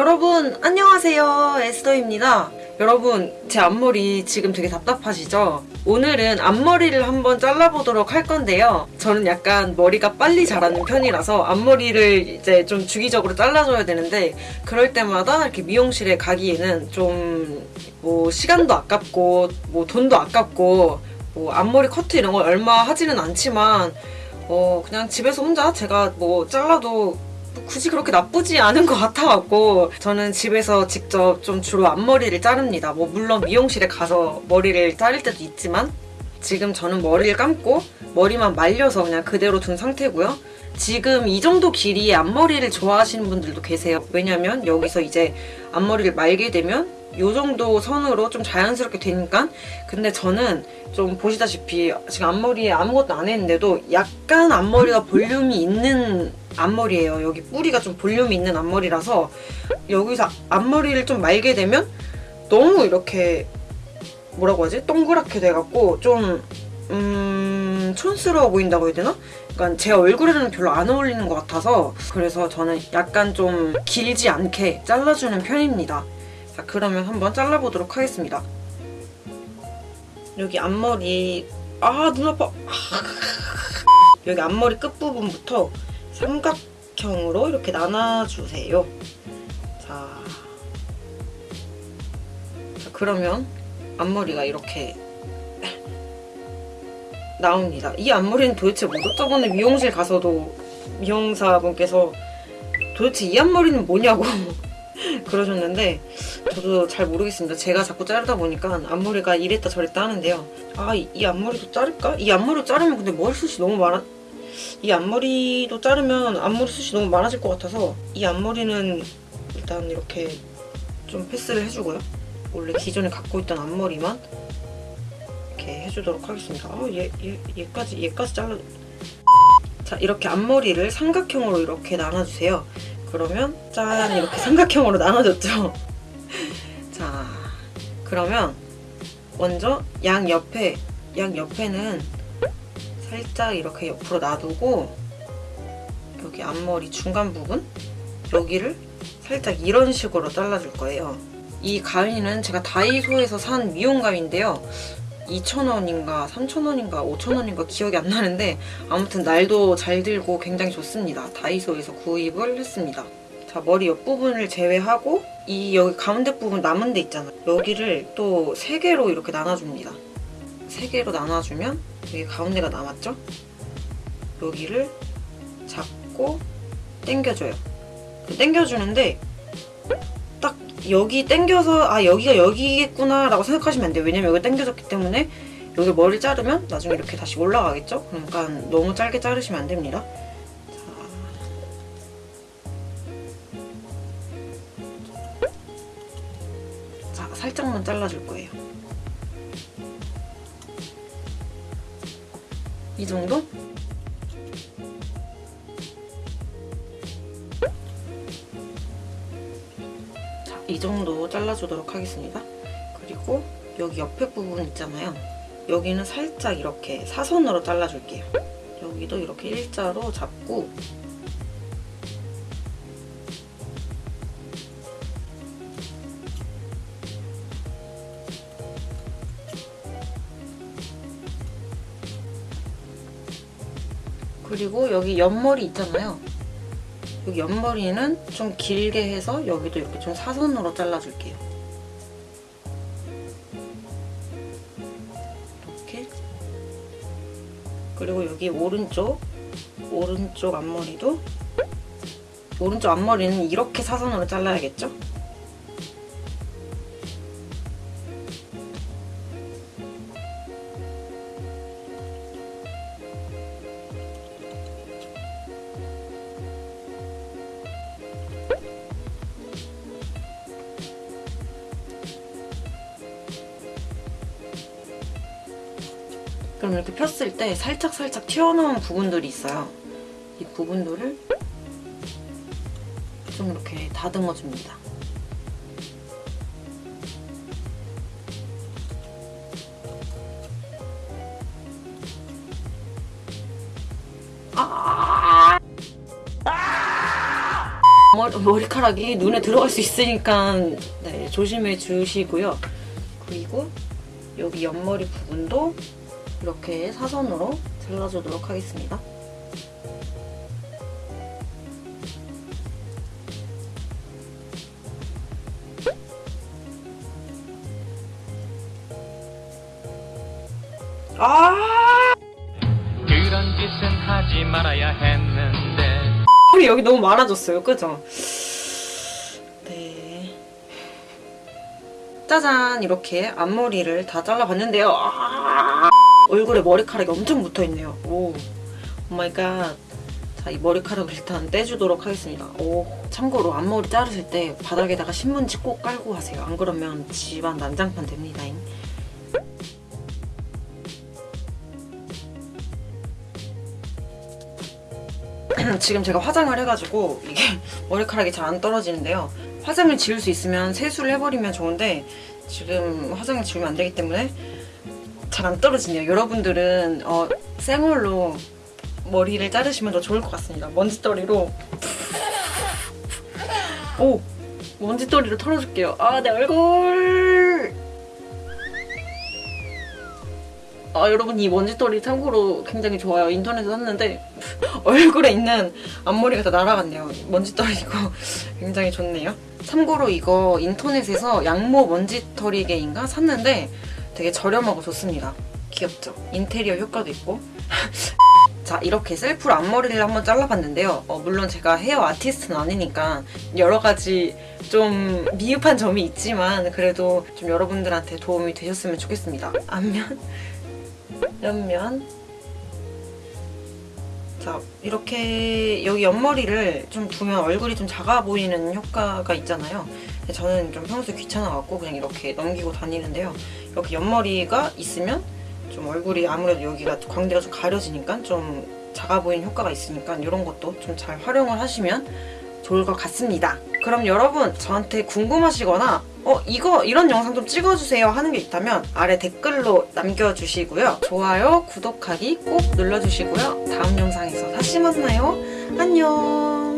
여러분 안녕하세요. 에스더입니다. 여러분 제 앞머리 지금 되게 답답하시죠? 오늘은 앞머리를 한번 잘라보도록 할 건데요. 저는 약간 머리가 빨리 자라는 편이라서 앞머리를 이제 좀 주기적으로 잘라줘야 되는데 그럴 때마다 이렇게 미용실에 가기에는 좀 뭐 시간도 아깝고 뭐 돈도 아깝고 뭐 앞머리 커트 이런 걸 얼마 하지는 않지만 어 그냥 집에서 혼자 제가 뭐 잘라도 굳이 그렇게 나쁘지 않은 것 같아갖고 저는 집에서 직접 좀 주로 앞머리를 자릅니다. 뭐 물론 미용실에 가서 머리를 자를 때도 있지만 지금 저는 머리를 감고 머리만 말려서 그냥 그대로 둔 상태고요. 지금 이 정도 길이의 앞머리를 좋아하시는 분들도 계세요. 왜냐면 여기서 이제 앞머리를 말게 되면 이 정도 선으로 좀 자연스럽게 되니까 근데 저는 좀 보시다시피 지금 앞머리에 아무것도 안 했는데도 약간 앞머리가 볼륨이 있는 앞머리예요. 여기 뿌리가 좀 볼륨이 있는 앞머리라서 여기서 앞머리를 좀 말게 되면 너무 이렇게 뭐라고 하지? 동그랗게 돼갖고 좀 음... 촌스러워 보인다고 해야 되나? 그러니까 제 얼굴에는 별로 안 어울리는 것 같아서 그래서 저는 약간 좀 길지 않게 잘라주는 편입니다. 자 그러면 한번 잘라보도록 하겠습니다. 여기 앞머리 아 눈 아파 여기 앞머리 끝부분부터 삼각형으로 이렇게 나눠주세요. 자, 자 그러면 앞머리가 이렇게 나옵니다. 이 앞머리는 도대체 뭐죠? 저번에 미용실 가서도 미용사분께서 도대체 이 앞머리는 뭐냐고 그러셨는데 저도 잘 모르겠습니다. 제가 자꾸 자르다 보니까 앞머리가 이랬다 저랬다 하는데요. 아, 이, 이 앞머리도 자를까? 이 앞머리 자르면 근데 머리숱이 너무 많아 이 앞머리도 자르면 앞머리 숱이 너무 많아질 것 같아서 이 앞머리는 일단 이렇게 좀 패스를 해주고요. 원래 기존에 갖고 있던 앞머리만 이렇게 해주도록 하겠습니다. 아, 얘, 얘, 얘까지, 얘까지 잘라. 자, 이렇게 앞머리를 삼각형으로 이렇게 나눠주세요. 그러면 짠 이렇게 삼각형으로 나눠졌죠. 자, 그러면 먼저 양 옆에 양 옆에는 살짝 이렇게 옆으로 놔두고 여기 앞머리 중간 부분 여기를 살짝 이런 식으로 잘라줄 거예요. 이 가위는 제가 다이소에서 산 미용 가위인데요. 2,000원인가 3,000원인가 5,000원인가 기억이 안 나는데 아무튼 날도 잘 들고 굉장히 좋습니다. 다이소에서 구입을 했습니다. 자 머리 옆부분을 제외하고 이 여기 가운데 부분 남은 데 있잖아요. 여기를 또 3개로 이렇게 나눠줍니다. 3개로 나눠주면 여기 가운데가 남았죠? 여기를 잡고 당겨줘요. 당겨주는데 딱 여기 당겨서 아 여기가 여기겠구나 라고 생각하시면 안 돼요. 왜냐면 여기 당겨졌기 때문에 여기 머리 자르면 나중에 이렇게 다시 올라가겠죠? 그러니까 너무 짧게 자르시면 안 됩니다. 자, 자 살짝만 잘라줄 거예요. 이 정도? 이 정도 잘라주도록 하겠습니다. 그리고 여기 옆에 부분 있잖아요. 여기는 살짝 이렇게 사선으로 잘라줄게요. 여기도 이렇게 일자로 잡고 그리고 여기 옆머리 있잖아요. 여기 옆머리는 좀 길게 해서 여기도 이렇게 좀 사선으로 잘라줄게요. 이렇게. 그리고 여기 오른쪽, 오른쪽 앞머리도 오른쪽 앞머리는 이렇게 사선으로 잘라야겠죠? 그럼 이렇게 폈을 때 살짝살짝 튀어나온 부분들이 있어요. 이 부분들을 좀 이렇게 다듬어줍니다. 아 머리, 머리 카락이 눈에 들어갈 수 있으니까 네, 조심해 주시고요. 그리고 여기 옆머리 부분도 이렇게 사선으로 잘라주도록 하겠습니다. 아! 그런 짓은 하지 말아야 했는데 머리 여기 너무 많아졌어요. 그죠? 네. 짜잔! 이렇게 앞머리를 다 잘라봤는데요. 아! 얼굴에 머리카락이 엄청 붙어있네요. 오. oh my god. 자, 이 머리카락을 일단 떼주도록 하겠습니다. 오. 참고로 앞머리 자르실 때 바닥에다가 신문지 꼭 깔고 하세요. 안 그러면 집안 난장판 됩니다잉. 지금 제가 화장을 해가지고 이게 머리카락이 잘 안 떨어지는데요. 화장을 지울 수 있으면 세수를 해버리면 좋은데 지금 화장을 지우면 안 되기 때문에 잘 안 떨어지네요. 여러분들은 어, 생얼로 머리를 자르시면 더 좋을 것 같습니다. 먼지떨이로 오 먼지떨이로 털어줄게요. 아 내 얼굴 아 여러분 이 먼지떨이 참고로 굉장히 좋아요. 인터넷에서 샀는데 얼굴에 있는 앞머리가 다 날아갔네요. 먼지떨이고 굉장히 좋네요. 참고로 이거 인터넷에서 양모 먼지털이개인가 샀는데 되게 저렴하고 좋습니다. 귀엽죠? 인테리어 효과도 있고. 자 이렇게 셀프로 앞머리를 한번 잘라봤는데요. 어, 물론 제가 헤어 아티스트는 아니니까 여러 가지 좀 미흡한 점이 있지만 그래도 좀 여러분들한테 도움이 되셨으면 좋겠습니다. 앞면, 옆면, 자 이렇게 여기 옆머리를 좀 두면 얼굴이 좀 작아 보이는 효과가 있잖아요. 저는 좀 평소에 귀찮아갖고 그냥 이렇게 넘기고 다니는데요. 이렇게 옆머리가 있으면 좀 얼굴이 아무래도 여기가 광대가 좀 가려지니까 좀 작아 보이는 효과가 있으니까 이런 것도 좀 잘 활용을 하시면 좋을 것 같습니다. 그럼 여러분 저한테 궁금하시거나 어 이거 이런 영상 좀 찍어주세요 하는 게 있다면 아래 댓글로 남겨주시고요. 좋아요, 구독하기 꼭 눌러주시고요. 다음 영상에서 다시 만나요. 안녕.